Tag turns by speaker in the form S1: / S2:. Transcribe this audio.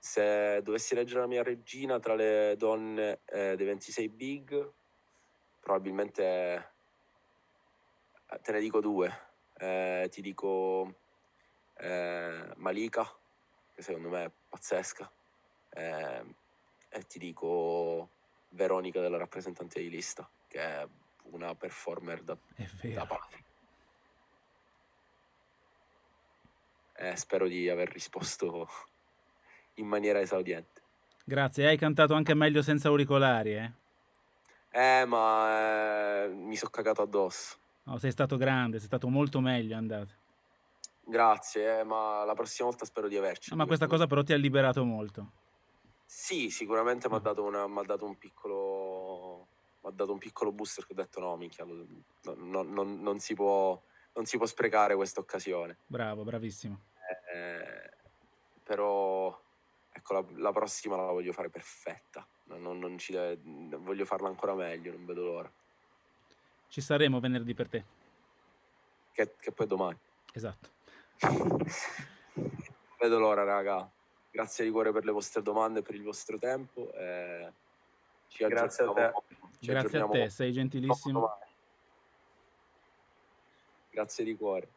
S1: se dovessi leggere la mia regina tra le donne eh, dei 26 big, probabilmente eh, te ne dico due. Eh, ti dico eh, Malika, che secondo me è pazzesca, eh, e ti dico Veronica della rappresentante di lista, che è una performer da, da pazzi. Eh, spero di aver risposto in maniera esaudiente.
S2: Grazie, hai cantato anche meglio senza auricolari, eh?
S1: Eh, ma eh, mi sono cagato addosso.
S2: No, sei stato grande, sei stato molto meglio, andato.
S1: Grazie, eh, ma la prossima volta spero di averci.
S2: No, ma questa cosa però ti ha liberato molto.
S1: Sì, sicuramente mi ha
S2: Mm.
S1: dato, dato un piccolo. Mi ha dato un piccolo booster che ho detto no, minchia, no- no- non, non si può, non si può sprecare questa occasione.
S2: Bravo, bravissimo.
S1: Eh, però ecco, la, la prossima la voglio fare perfetta. Non, non- ci deve- voglio farla ancora meglio, non vedo l'ora.
S2: Ci saremo venerdì per te.
S1: Che, che poi domani.
S2: Esatto.
S1: vedo l'ora, raga. Grazie di cuore per le vostre domande e per il vostro tempo. eh, ci
S3: Grazie a
S1: ci
S2: Grazie a te, sei gentilissimo.
S1: domani. Grazie di cuore.